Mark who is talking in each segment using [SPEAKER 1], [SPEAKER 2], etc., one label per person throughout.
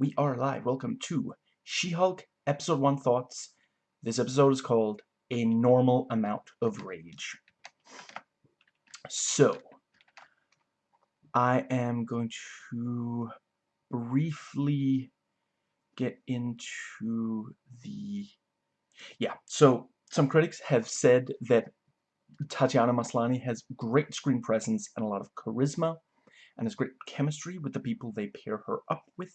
[SPEAKER 1] we are live. Welcome to She-Hulk Episode 1 Thoughts. This episode is called A Normal Amount of Rage. So, I am going to briefly get into the... Yeah, so some critics have said that Tatiana Maslany has great screen presence and a lot of charisma and has great chemistry with the people they pair her up with.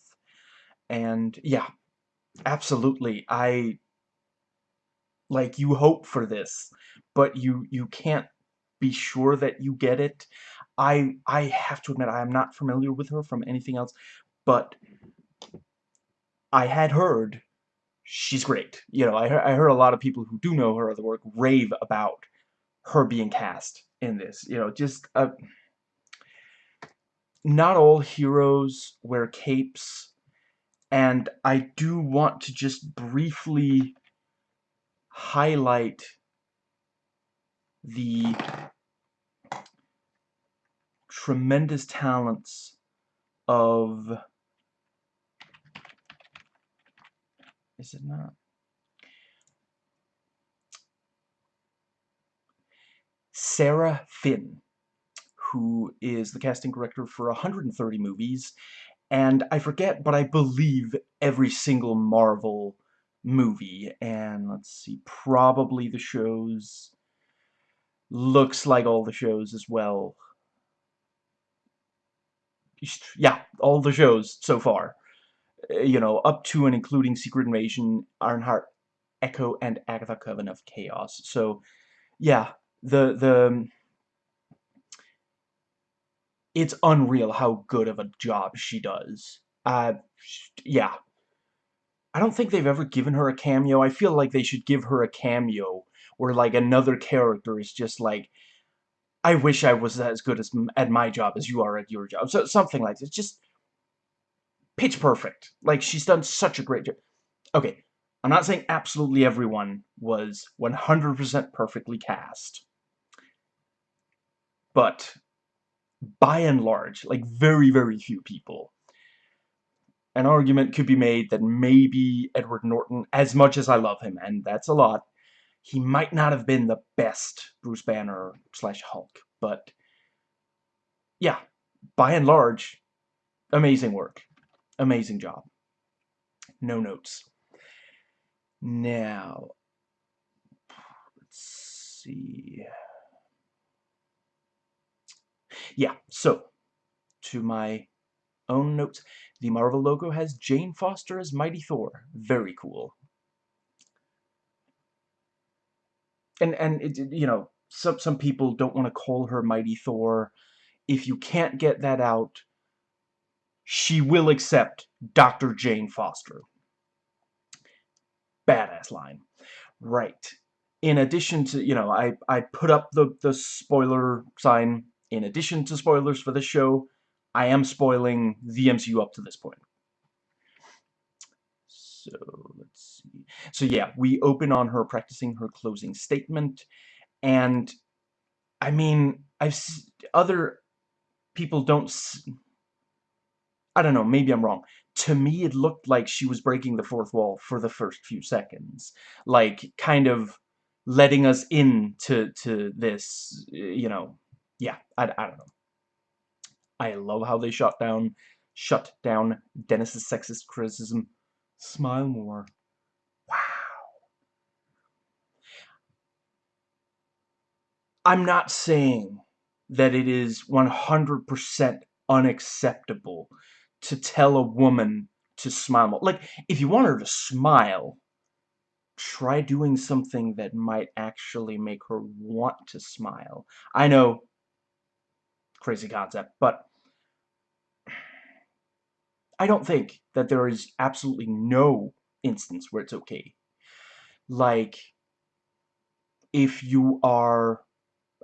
[SPEAKER 1] And yeah, absolutely. I like you hope for this, but you you can't be sure that you get it. I I have to admit I am not familiar with her from anything else, but I had heard she's great. You know, I heard, I heard a lot of people who do know her other work rave about her being cast in this. You know, just uh, not all heroes wear capes and I do want to just briefly highlight the tremendous talents of is it not? Sarah Finn who is the casting director for 130 movies and I forget, but I believe every single Marvel movie. And let's see, probably the shows. Looks like all the shows as well. Yeah, all the shows so far. Uh, you know, up to and including Secret Invasion, Ironheart, Echo, and Agatha Coven of Chaos. So, yeah, the the it's unreal how good of a job she does. Uh, yeah. I don't think they've ever given her a cameo. I feel like they should give her a cameo where, like, another character is just like, I wish I was as good as at my job as you are at your job. So something like this. Just pitch perfect. Like, she's done such a great job. Okay, I'm not saying absolutely everyone was 100% perfectly cast. But by and large, like very, very few people. An argument could be made that maybe Edward Norton, as much as I love him, and that's a lot, he might not have been the best Bruce Banner slash Hulk, but yeah, by and large, amazing work. Amazing job. No notes. Now, let's see. Yeah, so, to my own notes, the Marvel logo has Jane Foster as Mighty Thor. Very cool. And, and it, you know, some, some people don't want to call her Mighty Thor. If you can't get that out, she will accept Dr. Jane Foster. Badass line. Right. In addition to, you know, I, I put up the, the spoiler sign in addition to spoilers for this show, I am spoiling the MCU up to this point. So, let's see. So yeah, we open on her practicing her closing statement, and, I mean, I've other people don't... I don't know, maybe I'm wrong. To me, it looked like she was breaking the fourth wall for the first few seconds. Like, kind of letting us into to this, you know, yeah, I, I don't know. I love how they shut down, shut down Dennis's sexist criticism. Smile more. Wow. I'm not saying that it is 100% unacceptable to tell a woman to smile more. Like, if you want her to smile, try doing something that might actually make her want to smile. I know crazy concept, but I don't think that there is absolutely no instance where it's okay. Like, if you are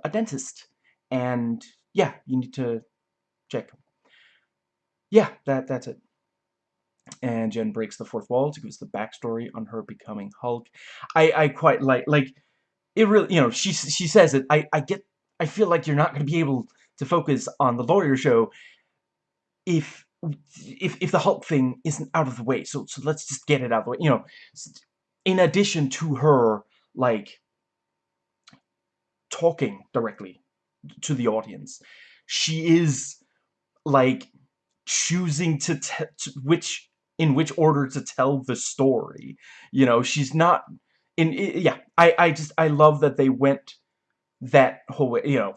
[SPEAKER 1] a dentist, and yeah, you need to check. Yeah, that that's it. And Jen breaks the fourth wall to give us the backstory on her becoming Hulk. I I quite like like it really you know she she says it. I I get I feel like you're not going to be able to focus on the lawyer show if if if the Hulk thing isn't out of the way, so so let's just get it out of the way. You know, in addition to her like talking directly to the audience, she is like choosing to, to which in which order to tell the story. You know, she's not in yeah. I I just I love that they went that whole way. You know,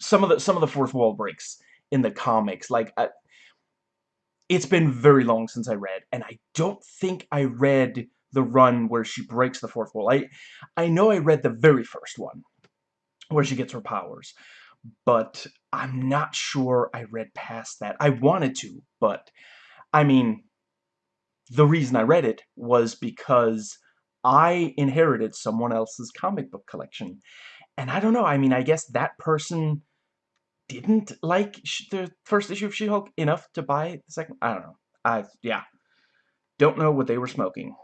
[SPEAKER 1] some of the some of the fourth wall breaks in the comics like. I, it's been very long since I read, and I don't think I read the run where she breaks the fourth wall. I, I know I read the very first one, where she gets her powers, but I'm not sure I read past that. I wanted to, but, I mean, the reason I read it was because I inherited someone else's comic book collection. And I don't know, I mean, I guess that person didn't like the first issue of She-Hulk enough to buy the second. I don't know. I yeah, don't know what they were smoking.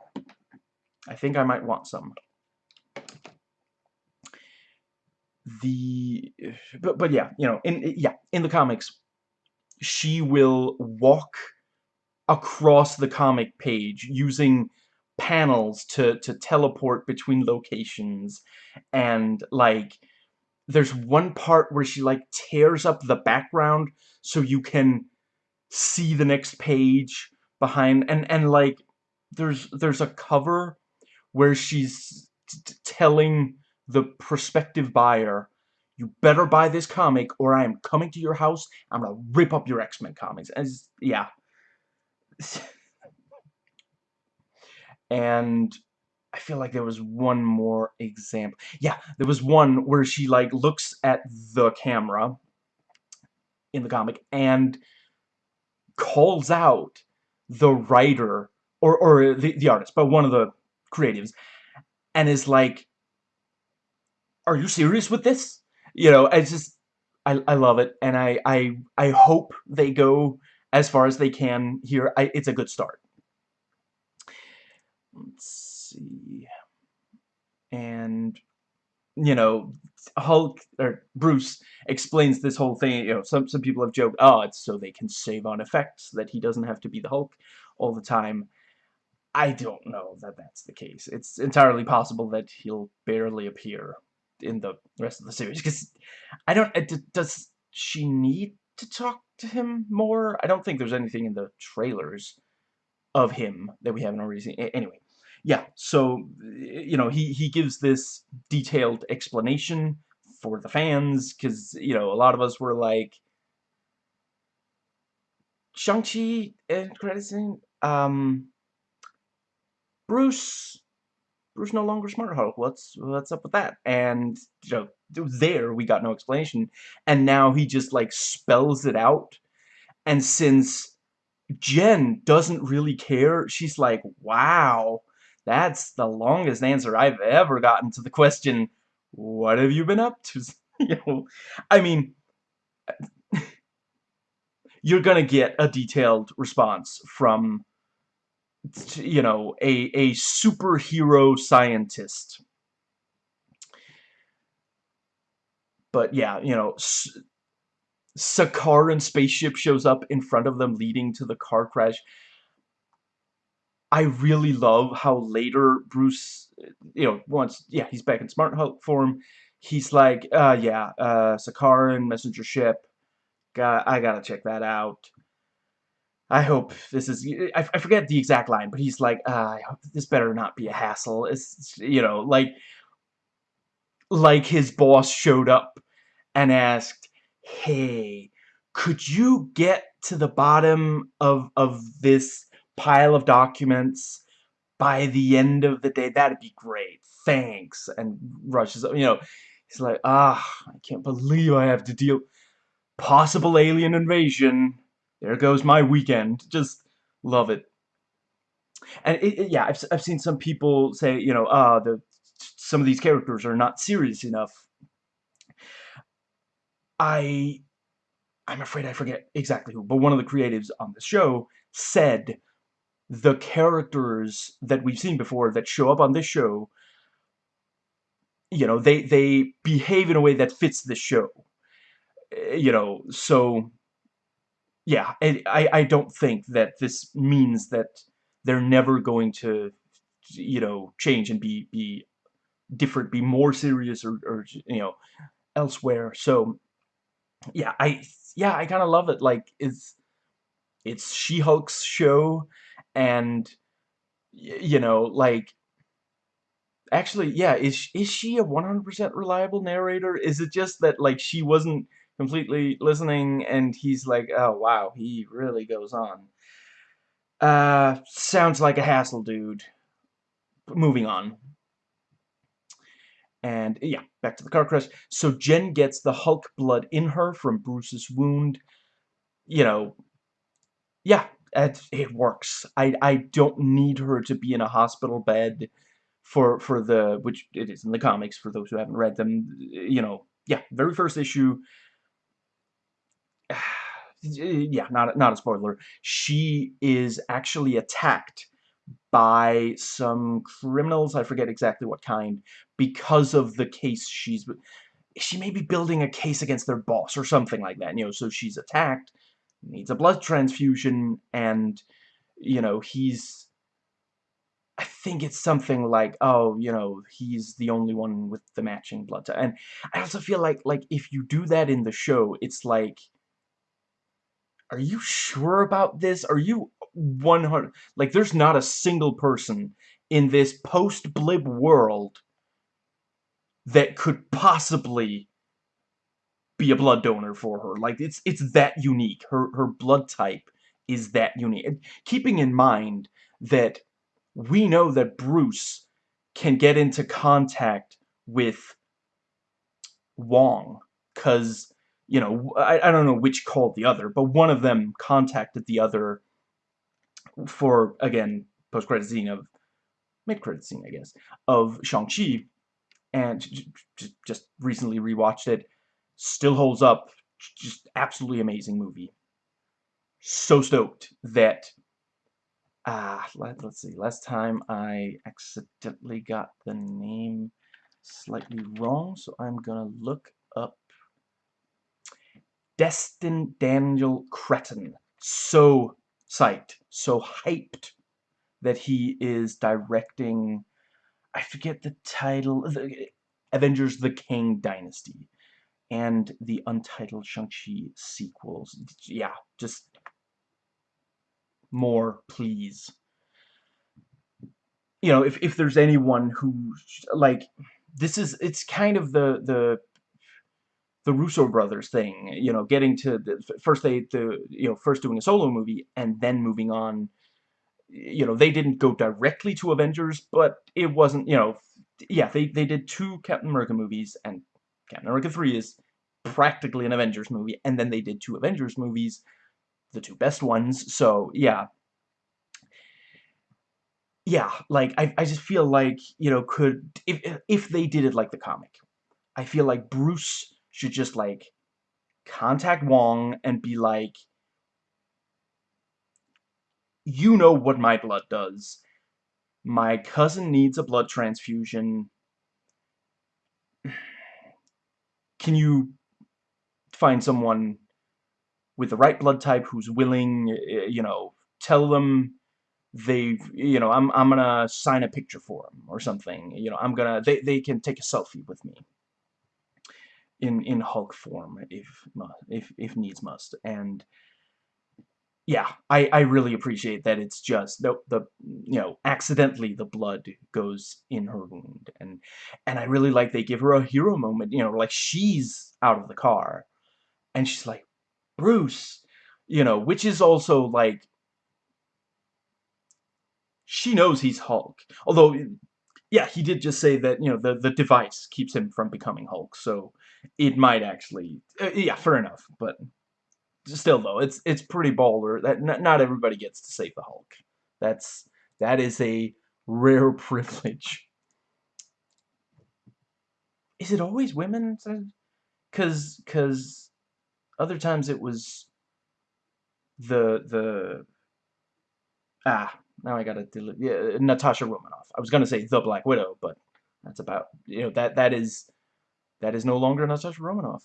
[SPEAKER 1] I think I might want some. The but but yeah, you know, in yeah, in the comics, she will walk across the comic page using panels to to teleport between locations and like there's one part where she like tears up the background so you can see the next page behind and and like there's there's a cover where she's telling the prospective buyer you better buy this comic or I am coming to your house. I'm gonna rip up your X-Men comics. And yeah. And I feel like there was one more example. Yeah, there was one where she like looks at the camera in the comic and calls out the writer or or the the artist, but one of the creatives, and is like, "Are you serious with this?" You know, I just I I love it, and I I I hope they go as far as they can here. I, it's a good start. Let's see. And, you know, Hulk, or Bruce, explains this whole thing, you know, some, some people have joked, oh, it's so they can save on effects, that he doesn't have to be the Hulk all the time. I don't know that that's the case. It's entirely possible that he'll barely appear in the rest of the series, because I don't, does she need to talk to him more? I don't think there's anything in the trailers of him that we haven't already seen. Anyway, yeah, so, you know, he, he gives this detailed explanation for the fans, because, you know, a lot of us were like, Shang-Chi and credit um, Bruce, Bruce no longer Smart Hulk, what's, what's up with that? And, you know, there we got no explanation, and now he just, like, spells it out, and since Jen doesn't really care, she's like, wow, that's the longest answer I've ever gotten to the question, what have you been up to? you know, I mean, you're gonna get a detailed response from, you know, a, a superhero scientist. But yeah, you know, Sakaaran spaceship shows up in front of them leading to the car crash. I really love how later Bruce, you know, once, yeah, he's back in Smart Hulk form, he's like, uh, yeah, uh, Sakaaran, messenger ship, got, I gotta check that out. I hope this is, I, I forget the exact line, but he's like, uh, this better not be a hassle. It's, you know, like, like his boss showed up and asked, hey, could you get to the bottom of, of this pile of documents by the end of the day. That'd be great. Thanks. And rushes, you know, he's like, ah, I can't believe I have to deal possible alien invasion. There goes my weekend. Just love it. And it, it, yeah, I've, I've seen some people say, you know, ah, the some of these characters are not serious enough. I I'm afraid I forget exactly who, but one of the creatives on the show said the characters that we've seen before that show up on this show, you know, they, they behave in a way that fits the show. Eh, you know, so yeah, I, I don't think that this means that they're never going to, you know, change and be, be different, be more serious or, or you know, elsewhere. So, yeah, I, yeah, I kind of love it. Like, it's, it's She-Hulk's show, and, you know, like, actually, yeah, is, is she a 100% reliable narrator? Is it just that, like, she wasn't completely listening, and he's like, oh, wow, he really goes on. Uh, sounds like a hassle, dude. Moving on. And, yeah, back to the car crash. So Jen gets the Hulk blood in her from Bruce's wound. You know, yeah, it, it works. I, I don't need her to be in a hospital bed for, for the, which it is in the comics, for those who haven't read them. You know, yeah, very first issue, yeah, not not a spoiler. She is actually attacked by some criminals. I forget exactly what kind because of the case she's. She may be building a case against their boss or something like that. You know, so she's attacked, needs a blood transfusion, and you know he's. I think it's something like, oh, you know, he's the only one with the matching blood type. And I also feel like, like, if you do that in the show, it's like, are you sure about this? Are you 100... Like, there's not a single person in this post-blip world that could possibly be a blood donor for her. Like, it's it's that unique. Her, her blood type is that unique. And keeping in mind that we know that Bruce can get into contact with Wong, because you know, I, I don't know which called the other, but one of them contacted the other for, again, post-credit scene of, mid-credit scene, I guess, of Shang-Chi, and just recently rewatched it. Still holds up. Just absolutely amazing movie. So stoked that, ah, let, let's see, last time I accidentally got the name slightly wrong, so I'm gonna look up Destin Daniel Cretton. So psyched, so hyped that he is directing, I forget the title, the, Avengers The Kang Dynasty, and the untitled Shang-Chi sequels. Yeah, just more, please. You know, if, if there's anyone who, like, this is, it's kind of the, the the Russo brothers thing, you know, getting to the, first they the you know first doing a solo movie and then moving on. You know, they didn't go directly to Avengers, but it wasn't you know, yeah, they they did two Captain America movies, and Captain America three is practically an Avengers movie, and then they did two Avengers movies, the two best ones. So yeah, yeah, like I I just feel like you know could if if they did it like the comic, I feel like Bruce should just like contact Wong and be like, you know what my blood does. My cousin needs a blood transfusion. Can you find someone with the right blood type who's willing, eh, you know, tell them they you know, I'm, I'm gonna sign a picture for them or something. You know, I'm gonna, they, they can take a selfie with me in in Hulk form if if if needs must and yeah I I really appreciate that it's just the the you know accidentally the blood goes in her wound and and I really like they give her a hero moment you know like she's out of the car and she's like Bruce you know which is also like she knows he's Hulk although yeah, he did just say that, you know, the, the device keeps him from becoming Hulk, so it might actually, uh, yeah, fair enough, but still, though, it's it's pretty baller that not everybody gets to save the Hulk. That's, that is a rare privilege. Is it always women? Because, because other times it was the, the, ah, now I gotta delete. Yeah, Natasha Romanoff. I was gonna say the Black Widow, but that's about you know that that is that is no longer Natasha Romanoff.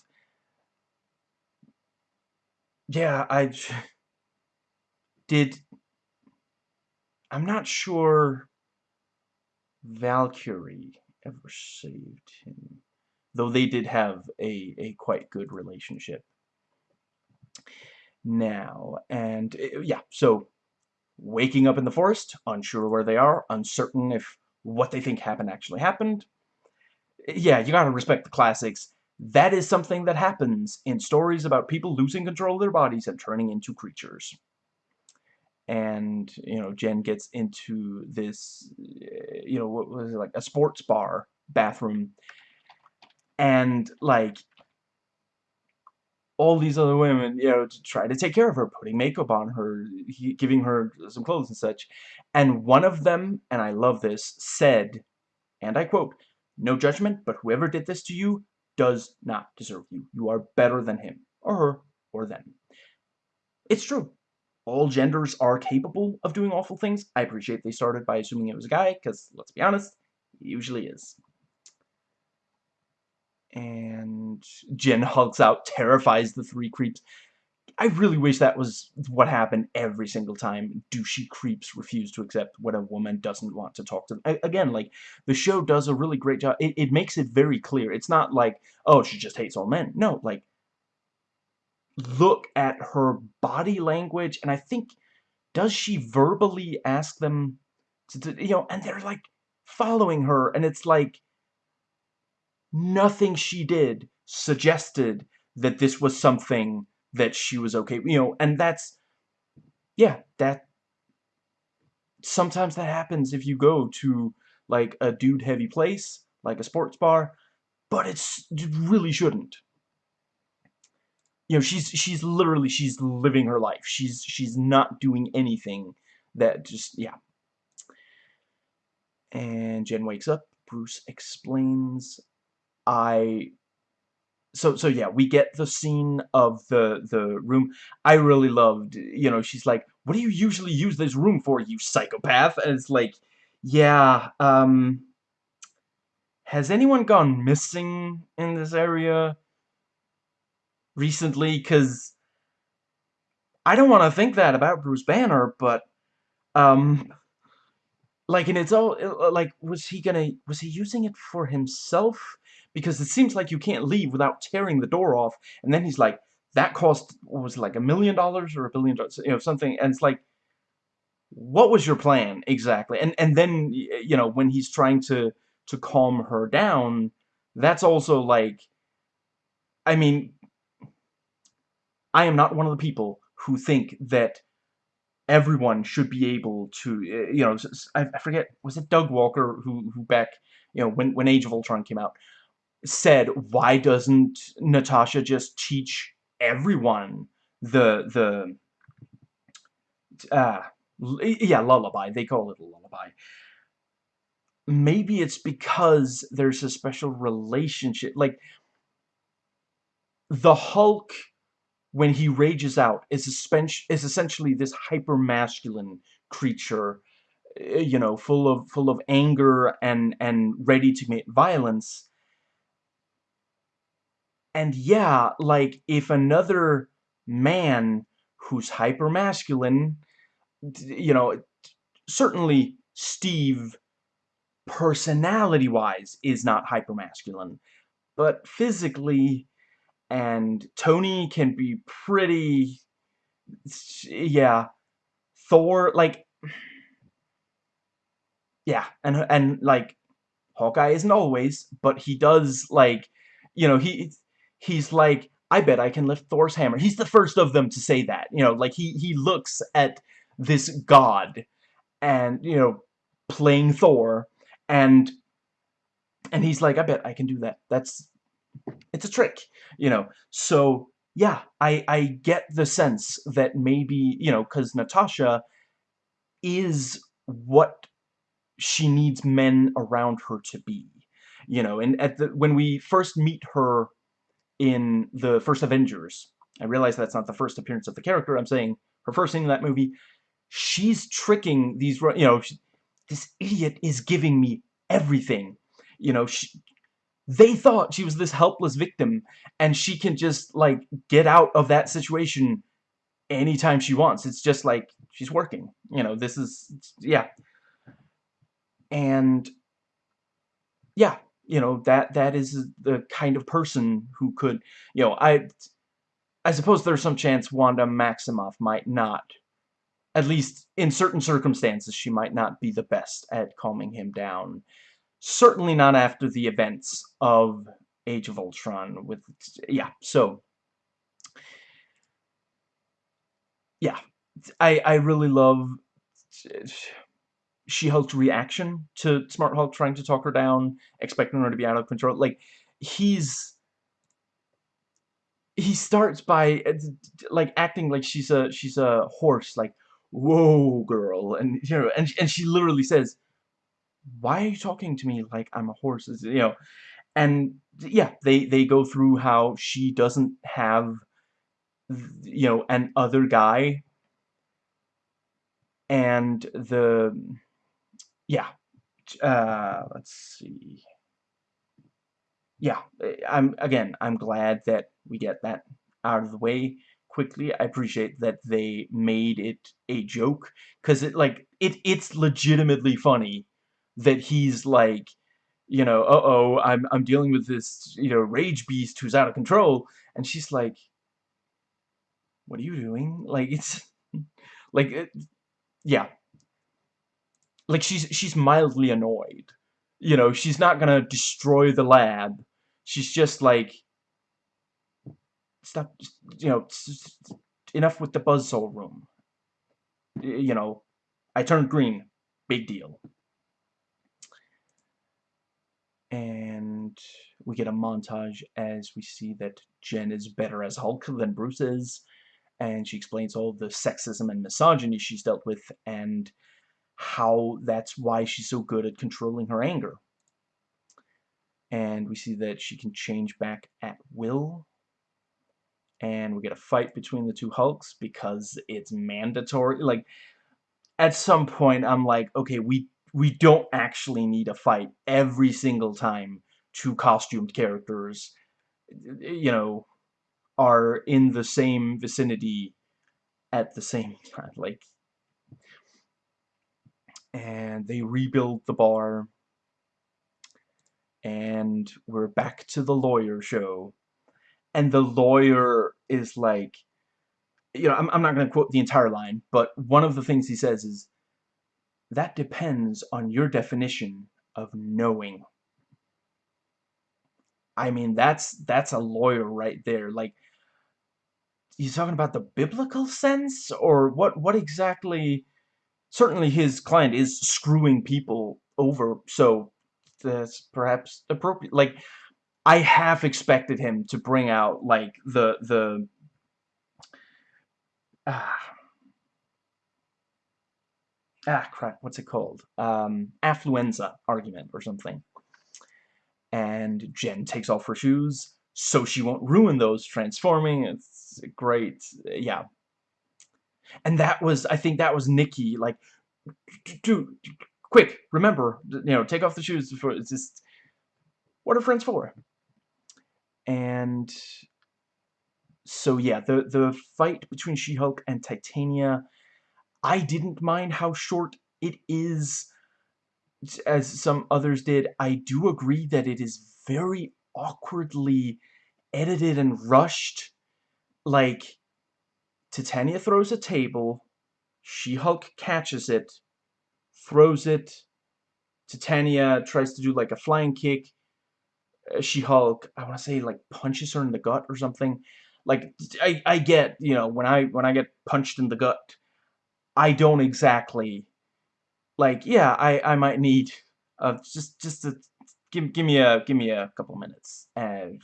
[SPEAKER 1] yeah, I did. I'm not sure Valkyrie ever saved him, though they did have a a quite good relationship. Now and uh, yeah, so waking up in the forest, unsure where they are, uncertain if what they think happened actually happened. Yeah, you gotta respect the classics. That is something that happens in stories about people losing control of their bodies and turning into creatures. And, you know, Jen gets into this, you know, what was it, like a sports bar bathroom. And, like, all these other women, you know, to try to take care of her, putting makeup on her, giving her some clothes and such. And one of them, and I love this, said, and I quote, no judgment, but whoever did this to you does not deserve you. You are better than him, or her, or them. It's true. All genders are capable of doing awful things. I appreciate they started by assuming it was a guy, because, let's be honest, he usually is and Jen hulks out, terrifies the three creeps. I really wish that was what happened every single time douchey creeps refuse to accept what a woman doesn't want to talk to them. Again, like, the show does a really great job. It, it makes it very clear. It's not like, oh, she just hates all men. No, like, look at her body language, and I think, does she verbally ask them to, to you know, and they're, like, following her, and it's like, nothing she did suggested that this was something that she was okay, you know, and that's, yeah, that, sometimes that happens if you go to, like, a dude-heavy place, like a sports bar, but it's, it really shouldn't. You know, she's, she's literally, she's living her life. She's, she's not doing anything that just, yeah. And Jen wakes up. Bruce explains I so so yeah we get the scene of the the room. I really loved you know she's like what do you usually use this room for you psychopath? And it's like yeah um has anyone gone missing in this area recently? Because i don't want to think that about bruce banner but um like and it's all like was he gonna was he using it for himself because it seems like you can't leave without tearing the door off. And then he's like, that cost, was like, a million dollars or a billion dollars, you know, something. And it's like, what was your plan exactly? And and then, you know, when he's trying to, to calm her down, that's also like, I mean, I am not one of the people who think that everyone should be able to, you know, I, forget, was it Doug Walker who, who back, you know, when, when Age of Ultron came out, said, why doesn't Natasha just teach everyone the, the, uh, yeah, lullaby. They call it a lullaby. Maybe it's because there's a special relationship. Like, the Hulk, when he rages out, is, is essentially this hyper-masculine creature, eh, you know, full of full of anger and and ready to commit violence and yeah, like, if another man who's hyper-masculine, you know, certainly Steve, personality-wise, is not hyper-masculine. But physically, and Tony can be pretty... Yeah. Thor, like... Yeah, and, and, like, Hawkeye isn't always, but he does, like, you know, he he's like, I bet I can lift Thor's hammer. He's the first of them to say that. You know, like, he, he looks at this god and, you know, playing Thor, and, and he's like, I bet I can do that. That's, it's a trick, you know. So, yeah, I, I get the sense that maybe, you know, because Natasha is what she needs men around her to be. You know, and at the when we first meet her in the first Avengers. I realize that's not the first appearance of the character. I'm saying her first scene in that movie. She's tricking these, you know, she, this idiot is giving me everything. You know, she, they thought she was this helpless victim, and she can just, like, get out of that situation anytime she wants. It's just like she's working. You know, this is yeah. And yeah, you know, that that is the kind of person who could, you know, I I suppose there's some chance Wanda Maximoff might not at least in certain circumstances she might not be the best at calming him down. Certainly not after the events of Age of Ultron with yeah, so yeah, I I really love She-Hulk's reaction to Smart Hulk trying to talk her down, expecting her to be out of control. Like he's he starts by like acting like she's a she's a horse, like whoa, girl, and you know, and and she literally says, "Why are you talking to me like I'm a horse?" You know, and yeah, they they go through how she doesn't have you know, an other guy. And the, yeah, uh, let's see. Yeah, I'm, again, I'm glad that we get that out of the way quickly. I appreciate that they made it a joke, because it, like, it, it's legitimately funny that he's, like, you know, uh-oh, I'm, I'm dealing with this, you know, rage beast who's out of control, and she's like, what are you doing? Like, it's, like, it, yeah. Like, she's, she's mildly annoyed. You know, she's not gonna destroy the lab. She's just like, stop, you know, enough with the buzzsaw room. You know, I turned green. Big deal. And we get a montage as we see that Jen is better as Hulk than Bruce is and she explains all the sexism and misogyny she's dealt with and how that's why she's so good at controlling her anger. And we see that she can change back at will. And we get a fight between the two Hulks because it's mandatory. Like, at some point, I'm like, okay, we, we don't actually need a fight every single time two costumed characters, you know, are in the same vicinity at the same time. Like, and they rebuild the bar, and we're back to the lawyer show. And the lawyer is like, you know, I'm, I'm not going to quote the entire line, but one of the things he says is, that depends on your definition of knowing. I mean, that's that's a lawyer right there. Like, he's talking about the biblical sense or what what exactly certainly his client is screwing people over so that's perhaps appropriate like I half expected him to bring out like the the ah ah crap what's it called um affluenza argument or something and Jen takes off her shoes so she won't ruin those transforming. It's great. Yeah. And that was, I think that was Nikki, like, dude, quick, remember, you know, take off the shoes before, it's just, what are friends for? And so yeah, the, the fight between She-Hulk and Titania, I didn't mind how short it is, as some others did. I do agree that it is very awkwardly edited and rushed. Like, Titania throws a table, She-Hulk catches it, throws it, Titania tries to do like a flying kick, uh, She-Hulk, I want to say like punches her in the gut or something. Like, I, I get, you know, when I, when I get punched in the gut, I don't exactly, like, yeah, I, I might need, uh, just, just to give give me a give me a couple minutes and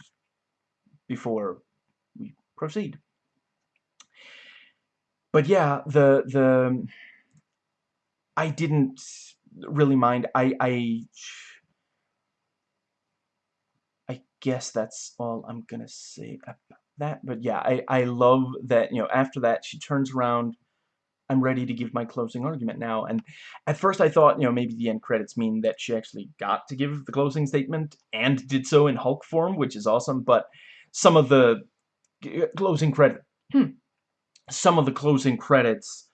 [SPEAKER 1] before we proceed. But yeah, the the I didn't really mind. I I I guess that's all I'm gonna say about that. But yeah, I I love that you know after that she turns around I'm ready to give my closing argument now. And at first I thought, you know, maybe the end credits mean that she actually got to give the closing statement and did so in Hulk form, which is awesome. But some of the closing credit, hmm, some of the closing credits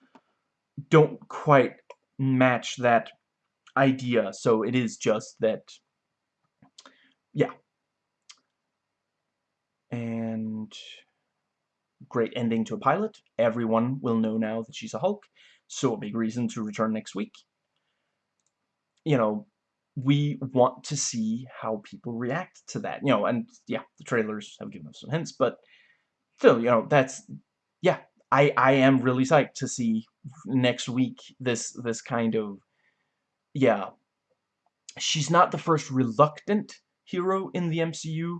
[SPEAKER 1] don't quite match that idea, so it is just that, yeah. And great ending to a pilot. Everyone will know now that she's a Hulk, so a big reason to return next week. You know, we want to see how people react to that. You know, and yeah, the trailers have given us some hints, but still, you know, that's yeah, I I am really psyched to see next week this this kind of yeah. She's not the first reluctant hero in the MCU.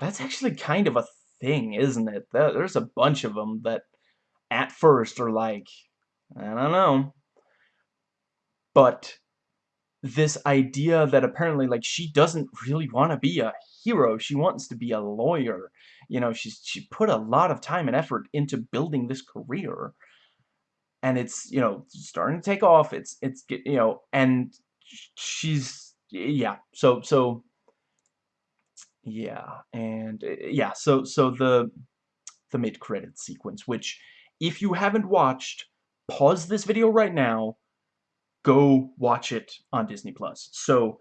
[SPEAKER 1] That's actually kind of a thing, isn't it? There's a bunch of them that at first are like, I don't know. But this idea that apparently like she doesn't really want to be a hero. She wants to be a lawyer. You know, she's she put a lot of time and effort into building this career. And it's, you know, starting to take off. It's it's you know, and she's yeah. So so yeah, and eh, yeah, so so the the mid-credit sequence which if you haven't watched, pause this video right now, go watch it on Disney Plus. So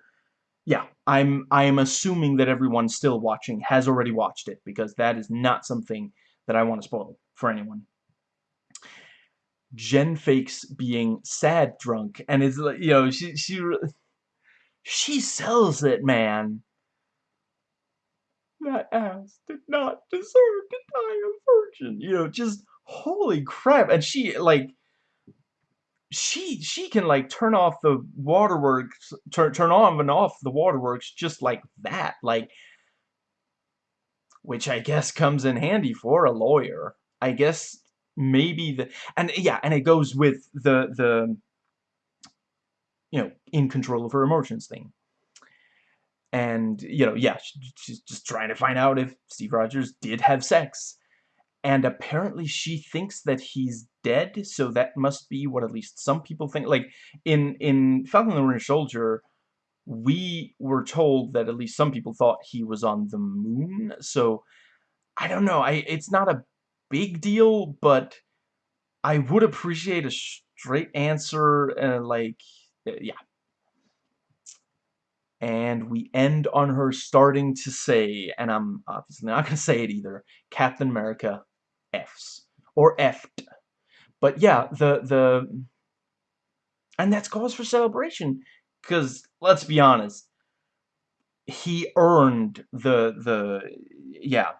[SPEAKER 1] yeah, I'm I am assuming that everyone still watching has already watched it because that is not something that I want to spoil for anyone. Jen fakes being sad drunk and is like you know she she she sells it man. That ass did not deserve to die a virgin. You know, just holy crap. And she like she she can like turn off the waterworks turn turn on and off the waterworks just like that like which I guess comes in handy for a lawyer. I guess maybe the and yeah and it goes with the the you know in control of her emotions thing. And you know yeah she's just trying to find out if Steve Rogers did have sex and apparently she thinks that he's dead, so that must be what at least some people think. Like, in, in Falcon and the Winter Soldier, we were told that at least some people thought he was on the moon, so, I don't know, I it's not a big deal, but I would appreciate a straight answer, uh, like, uh, yeah. And we end on her starting to say, and I'm obviously not going to say it either, Captain America F's or F'd. But yeah, the the and that's cause for celebration because let's be honest, he earned the the yeah.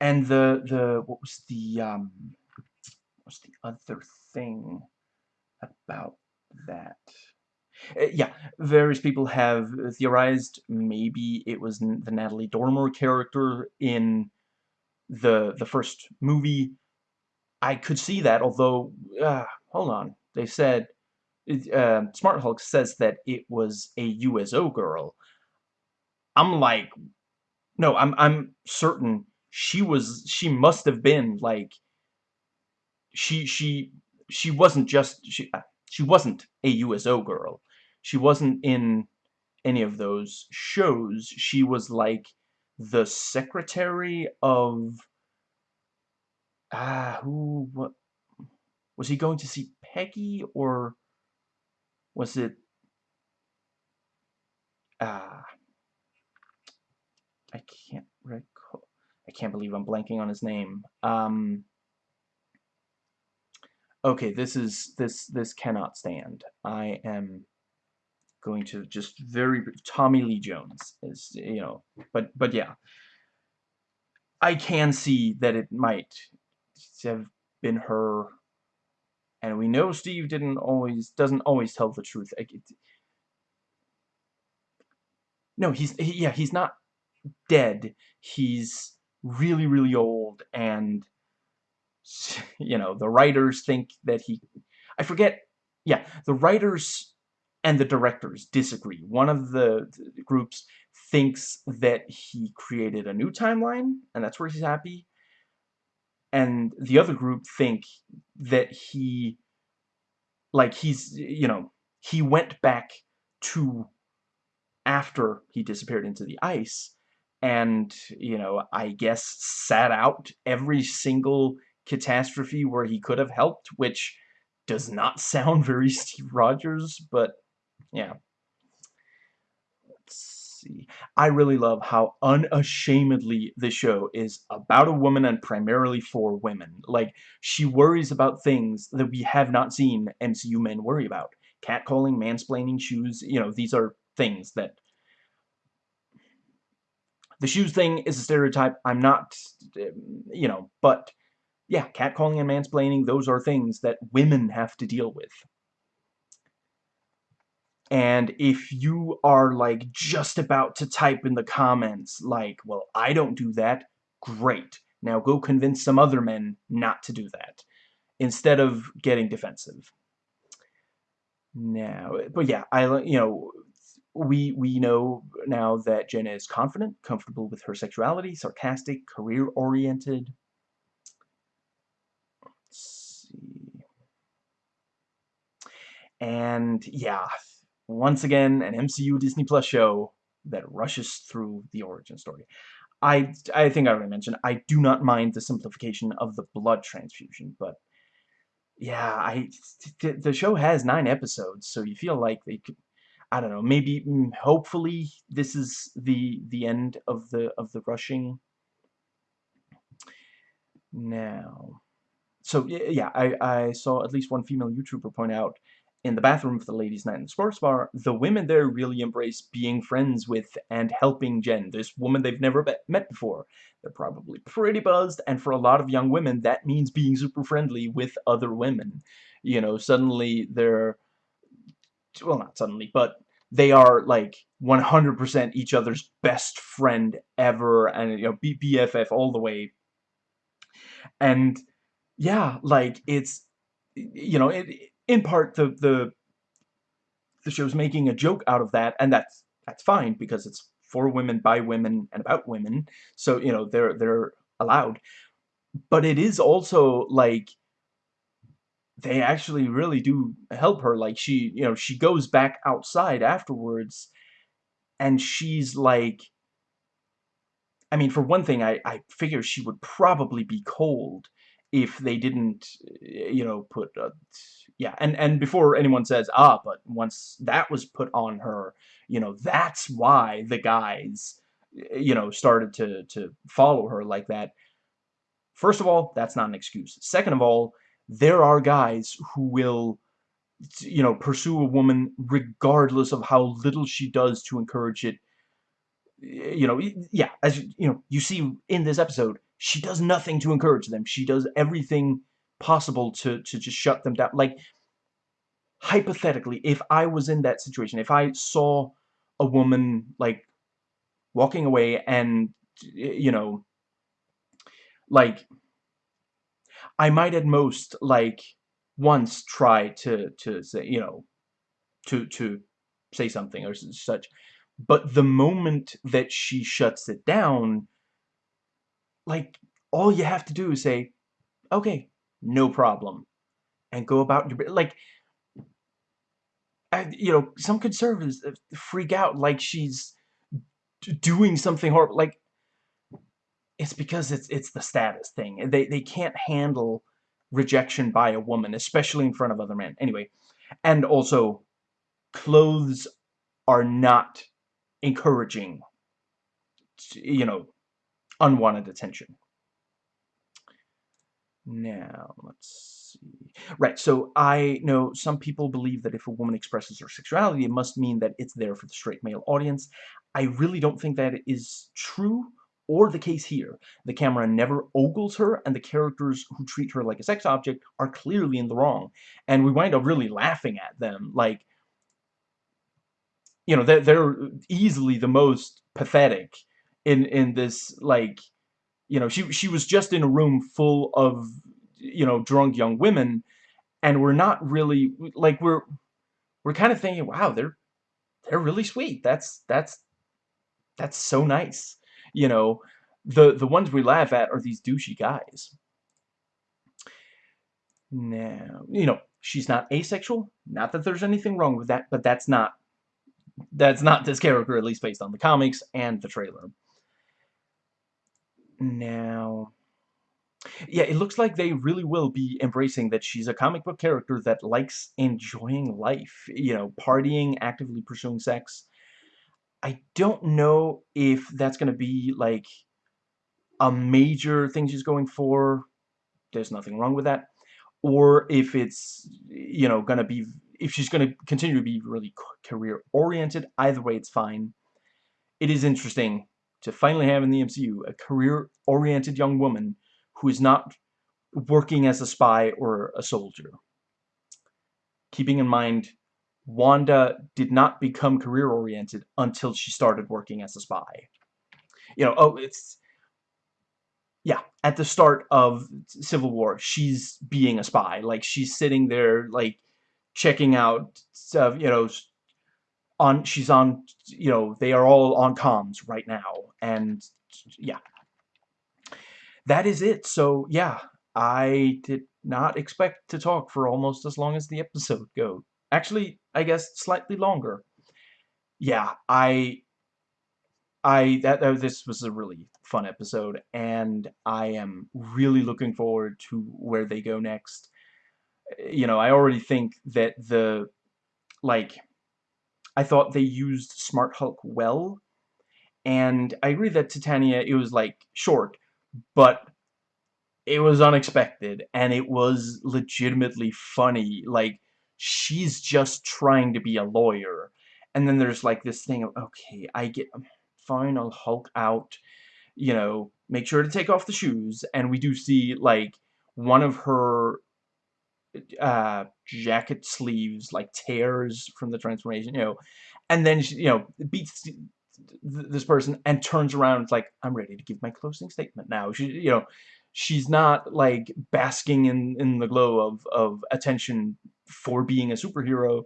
[SPEAKER 1] And the the what was the um what's the other thing about that? Uh, yeah, various people have theorized maybe it was the Natalie Dormer character in the the first movie, I could see that. Although, uh, hold on, they said uh, Smart Hulk says that it was a USO girl. I'm like, no, I'm I'm certain she was she must have been like she she she wasn't just she uh, she wasn't a USO girl. She wasn't in any of those shows. She was like the secretary of ah who what was he going to see Peggy or was it ah I can't recall I can't believe I'm blanking on his name um okay this is this this cannot stand I am going to just very Tommy Lee Jones is you know but but yeah. I can see that it might have been her. And we know Steve didn't always doesn't always tell the truth. It, no he's he, yeah he's not dead. He's really really old and you know the writers think that he I forget yeah the writers and the directors disagree. One of the groups thinks that he created a new timeline, and that's where he's happy. And the other group think that he, like, he's, you know, he went back to after he disappeared into the ice, and, you know, I guess sat out every single catastrophe where he could have helped, which does not sound very Steve Rogers, but yeah. Let's see. I really love how unashamedly the show is about a woman and primarily for women. Like, she worries about things that we have not seen MCU men worry about. Catcalling, mansplaining, shoes, you know, these are things that the shoes thing is a stereotype. I'm not, um, you know, but yeah, catcalling and mansplaining, those are things that women have to deal with. And if you are like just about to type in the comments like, well, I don't do that, great. Now go convince some other men not to do that instead of getting defensive. Now, but yeah, I, you know, we we know now that Jenna is confident, comfortable with her sexuality, sarcastic, career-oriented. Let's see. And yeah, once again, an MCU Disney Plus show that rushes through the origin story. I, I think I already mentioned, I do not mind the simplification of the blood transfusion, but yeah, I the show has nine episodes, so you feel like they could I don't know, maybe, mm, hopefully, this is the the end of the of the rushing. Now, so yeah, I I saw at least one female YouTuber point out in the bathroom of the ladies' night in the sports bar, the women there really embrace being friends with and helping Jen, this woman they've never met before. They're probably pretty buzzed, and for a lot of young women, that means being super friendly with other women. You know, suddenly they're well, not suddenly, but they are like 100% each other's best friend ever, and you know, BFF all the way. And yeah, like it's you know, it, in part the the the show's making a joke out of that, and that's that's fine because it's for women by women and about women, so you know they're they're allowed. But it is also like they actually really do help her. Like, she, you know, she goes back outside afterwards, and she's like, I mean, for one thing, I, I figure she would probably be cold if they didn't, you know, put, uh, yeah, and, and before anyone says, ah, but once that was put on her, you know, that's why the guys, you know, started to, to follow her like that. First of all, that's not an excuse. Second of all, there are guys who will you know pursue a woman regardless of how little she does to encourage it you know yeah as you know you see in this episode she does nothing to encourage them. She does everything possible to to just shut them down. Like hypothetically if i was in that situation if i saw a woman like walking away and you know like I might at most like once try to to say you know to to say something or such. But the moment that she shuts it down like all you have to do is say okay no problem and go about your like I, you know some conservatives uh, freak out like she's doing something horrible like it's because it's it's the status thing. They they can't handle rejection by a woman, especially in front of other men. Anyway, and also clothes are not encouraging you know unwanted attention. Now, let's see. Right, so I know some people believe that if a woman expresses her sexuality, it must mean that it's there for the straight male audience. I really don't think that is true or the case here. The camera never ogles her, and the characters who treat her like a sex object are clearly in the wrong. And we wind up really laughing at them. Like, you know, they're, they're easily the most pathetic in, in this, like, you know, she, she was just in a room full of, you know, drunk young women, and we're not really, like, we're, we're kind of thinking, wow, they're, they're really sweet. That's, that's, that's so nice you know, the, the ones we laugh at are these douchey guys. Now, you know, she's not asexual. Not that there's anything wrong with that, but that's not that's not this character, at least based on the comics and the trailer. Now yeah, it looks like they really will be embracing that she's a comic book character that likes enjoying life, you know, partying, actively pursuing sex. I don't know if that's going to be, like, a major thing she's going for. There's nothing wrong with that. Or if it's, you know, going to be, if she's going to continue to be really career-oriented. Either way, it's fine. It is interesting to finally have in the MCU a career-oriented young woman who is not working as a spy or a soldier. Keeping in mind, Wanda did not become career-oriented until she started working as a spy. You know, oh, it's... Yeah, at the start of Civil War, she's being a spy. Like, she's sitting there, like, checking out stuff, you know, on, she's on, you know, they are all on comms right now. And, yeah, that is it. So, yeah, I did not expect to talk for almost as long as the episode go. Actually, I guess slightly longer. Yeah, I... I that, this was a really fun episode and I am really looking forward to where they go next. You know, I already think that the like I thought they used Smart Hulk well and I agree that Titania it was like short but it was unexpected and it was legitimately funny. Like she's just trying to be a lawyer and then there's like this thing of okay I get um, fine I'll Hulk out you know make sure to take off the shoes and we do see like one of her uh jacket sleeves like tears from the transformation you know and then she, you know beats this person and turns around like I'm ready to give my closing statement now. She you know she's not like basking in in the glow of of attention for being a superhero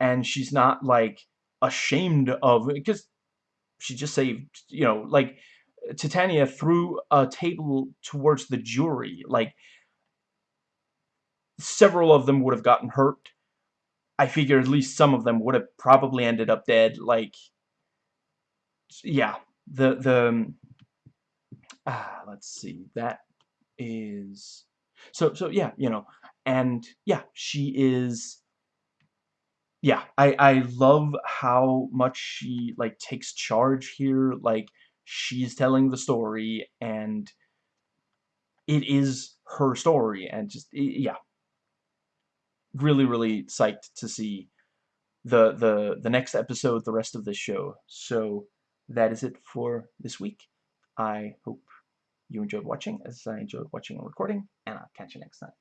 [SPEAKER 1] and she's not like ashamed of because she just saved you know like Titania threw a table towards the jury like several of them would have gotten hurt. I figure at least some of them would have probably ended up dead like yeah, the the ah, let's see, that is so so yeah, you know, and yeah, she is yeah, I I love how much she like takes charge here, like she's telling the story and it is her story and just yeah really really psyched to see the the the next episode the rest of this show so that is it for this week. I hope you enjoyed watching as I enjoyed watching and recording, and I'll catch you next time.